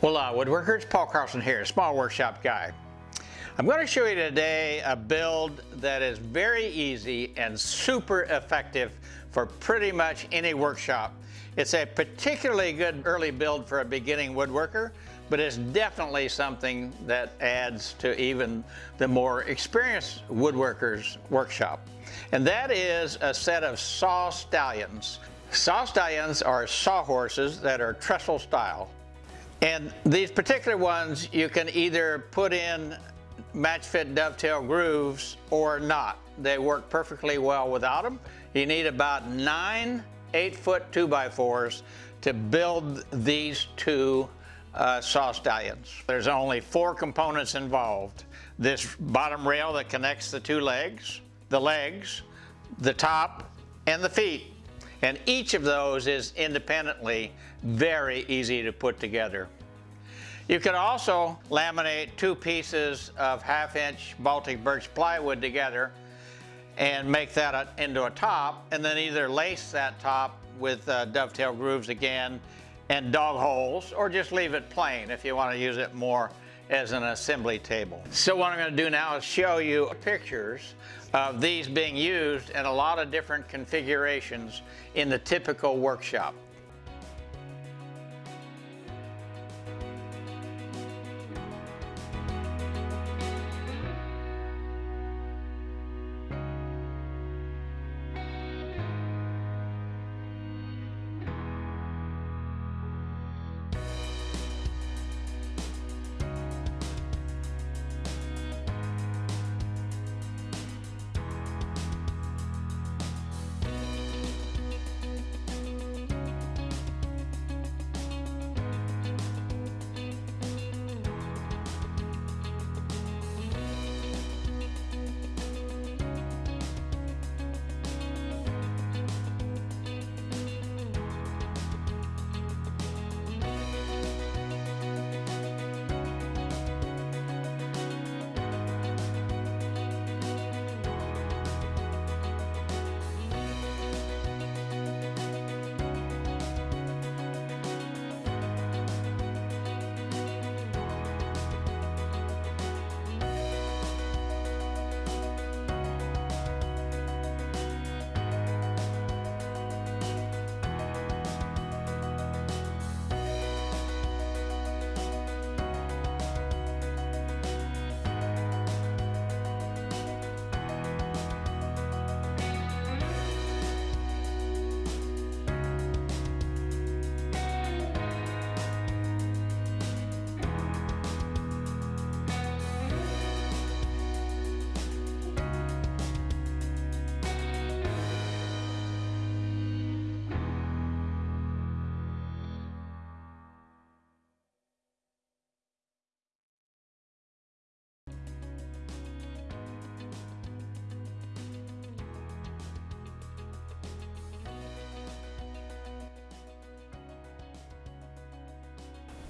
Hola uh, woodworkers, Paul Carlson here, Small Workshop Guy. I'm going to show you today a build that is very easy and super effective for pretty much any workshop. It's a particularly good early build for a beginning woodworker, but it's definitely something that adds to even the more experienced woodworker's workshop. And that is a set of saw stallions. Saw stallions are sawhorses that are trestle style. And these particular ones, you can either put in match fit dovetail grooves or not. They work perfectly well without them. You need about nine eight foot two by fours to build these two uh, saw stallions. There's only four components involved. This bottom rail that connects the two legs, the legs, the top, and the feet. And each of those is independently very easy to put together. You can also laminate two pieces of half inch Baltic birch plywood together and make that into a top and then either lace that top with uh, dovetail grooves again and dog holes or just leave it plain if you want to use it more as an assembly table. So what I'm going to do now is show you pictures of these being used in a lot of different configurations in the typical workshop.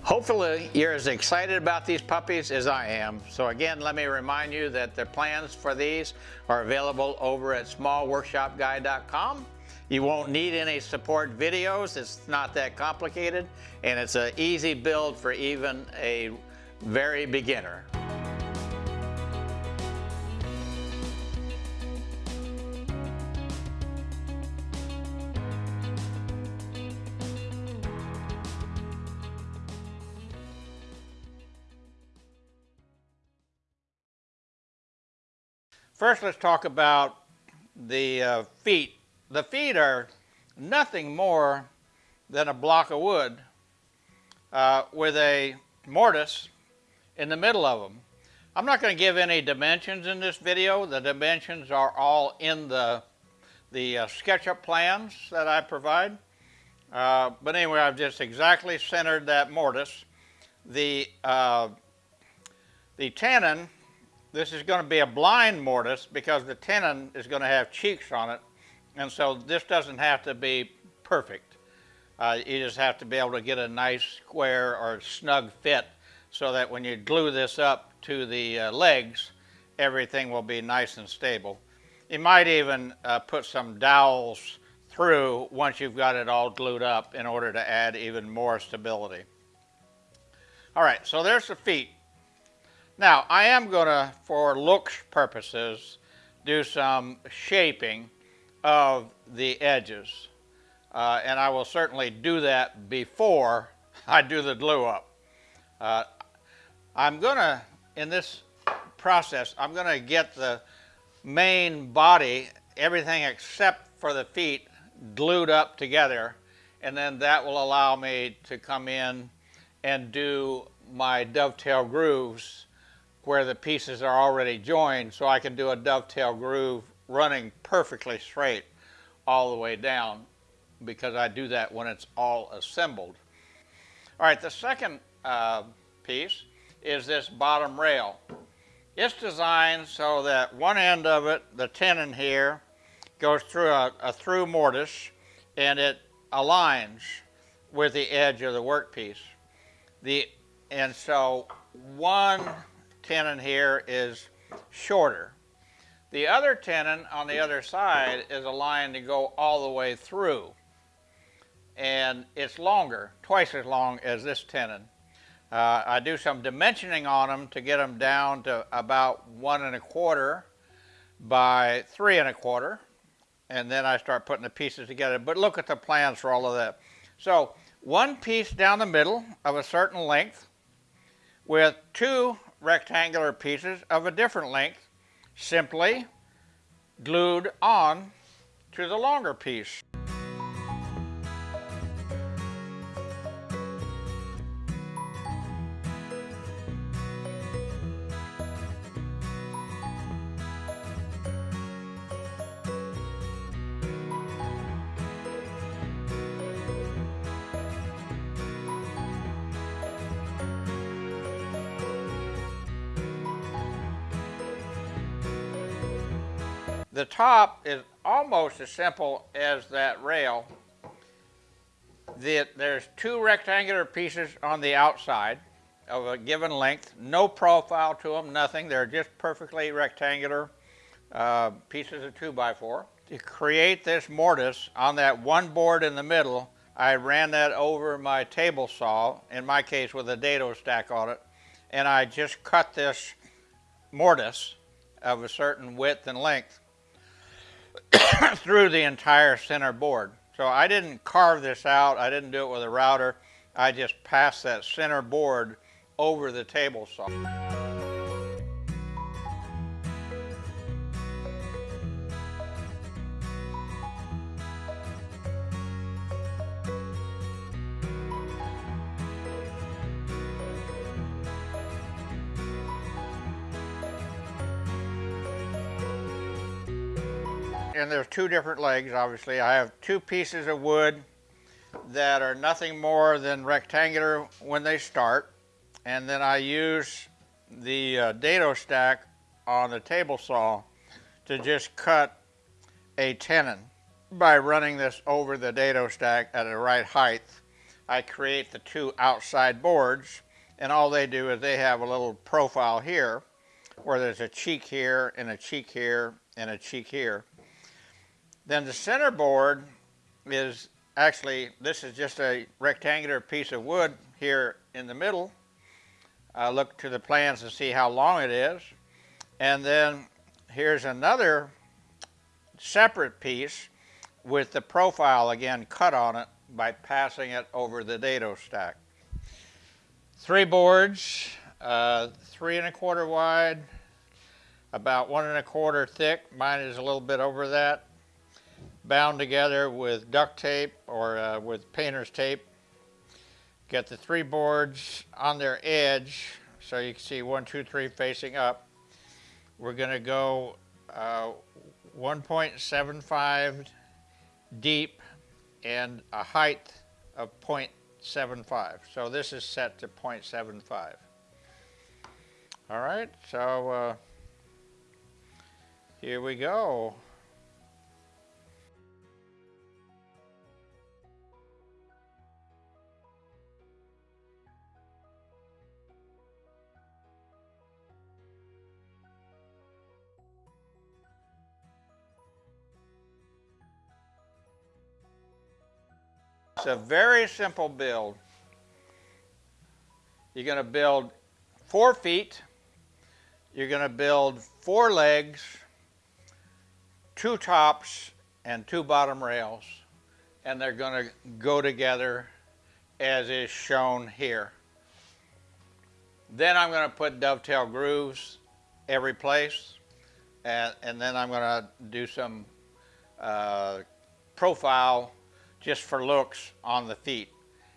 Hopefully you're as excited about these puppies as I am. So again, let me remind you that the plans for these are available over at smallworkshopguy.com. You won't need any support videos. It's not that complicated and it's an easy build for even a very beginner. First, let's talk about the uh, feet. The feet are nothing more than a block of wood uh, with a mortise in the middle of them. I'm not going to give any dimensions in this video. The dimensions are all in the, the uh, SketchUp plans that I provide. Uh, but anyway, I've just exactly centered that mortise. The, uh, the tenon this is going to be a blind mortise because the tenon is going to have cheeks on it. And so this doesn't have to be perfect. Uh, you just have to be able to get a nice square or snug fit so that when you glue this up to the uh, legs, everything will be nice and stable. You might even uh, put some dowels through once you've got it all glued up in order to add even more stability. All right, so there's the feet. Now, I am going to, for looks purposes, do some shaping of the edges. Uh, and I will certainly do that before I do the glue up. Uh, I'm going to, in this process, I'm going to get the main body, everything except for the feet, glued up together. And then that will allow me to come in and do my dovetail grooves where the pieces are already joined so I can do a dovetail groove running perfectly straight all the way down because I do that when it's all assembled. All right, the second uh, piece is this bottom rail. It's designed so that one end of it, the tenon here, goes through a, a through mortise and it aligns with the edge of the workpiece. The, and so one tenon here is shorter. The other tenon on the other side is aligned to go all the way through. And it's longer, twice as long as this tenon. Uh, I do some dimensioning on them to get them down to about one and a quarter by three and a quarter. And then I start putting the pieces together. But look at the plans for all of that. So one piece down the middle of a certain length with two rectangular pieces of a different length simply glued on to the longer piece. The top is almost as simple as that rail. The, there's two rectangular pieces on the outside of a given length, no profile to them, nothing. They're just perfectly rectangular uh, pieces of 2 by 4 To create this mortise on that one board in the middle, I ran that over my table saw, in my case with a dado stack on it, and I just cut this mortise of a certain width and length through the entire center board. So I didn't carve this out. I didn't do it with a router. I just passed that center board over the table saw. And there's two different legs, obviously. I have two pieces of wood that are nothing more than rectangular when they start. And then I use the uh, dado stack on the table saw to just cut a tenon. By running this over the dado stack at the right height, I create the two outside boards and all they do is they have a little profile here where there's a cheek here and a cheek here and a cheek here. Then the center board is actually, this is just a rectangular piece of wood here in the middle. I look to the plans to see how long it is. And then here's another separate piece with the profile again cut on it by passing it over the dado stack. Three boards, uh, three and a quarter wide, about one and a quarter thick. Mine is a little bit over that bound together with duct tape or uh, with painter's tape. Get the three boards on their edge so you can see one, two, three facing up. We're going to go uh, 1.75 deep and a height of 0.75. So this is set to 0.75. All right, so uh, here we go. It's a very simple build. you're going to build four feet, you're going to build four legs, two tops, and two bottom rails, and they're going to go together as is shown here. Then I'm going to put dovetail grooves every place, and, and then I'm going to do some uh, profile just for looks on the feet.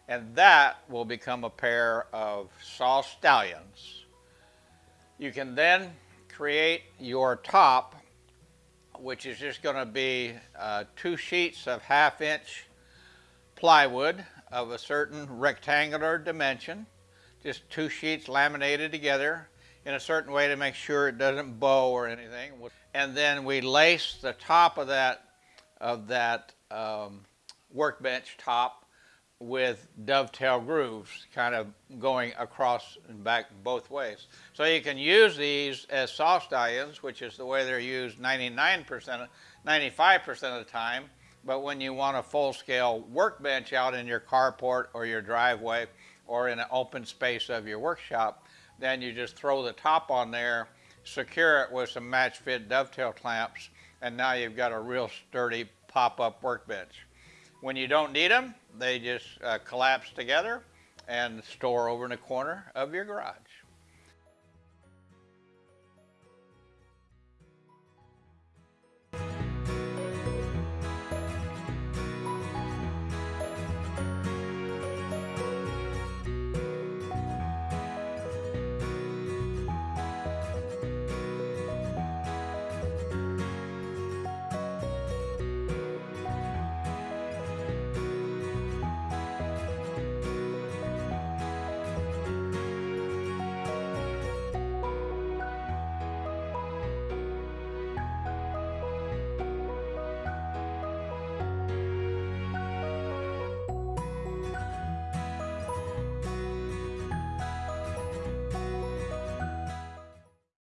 And that will become a pair of saw stallions. You can then create your top, which is just going to be uh, two sheets of half inch plywood of a certain rectangular dimension, just two sheets laminated together in a certain way to make sure it doesn't bow or anything. And then we lace the top of that, of that um, workbench top with dovetail grooves kind of going across and back both ways. So you can use these as saw stallions, which is the way they're used 99%, 95% of the time, but when you want a full-scale workbench out in your carport or your driveway or in an open space of your workshop, then you just throw the top on there, secure it with some match fit dovetail clamps, and now you've got a real sturdy pop-up workbench. When you don't need them, they just uh, collapse together and store over in the corner of your garage.